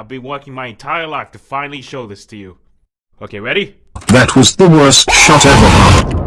I've been working my entire life to finally show this to you. Okay, ready? That was the worst shot ever.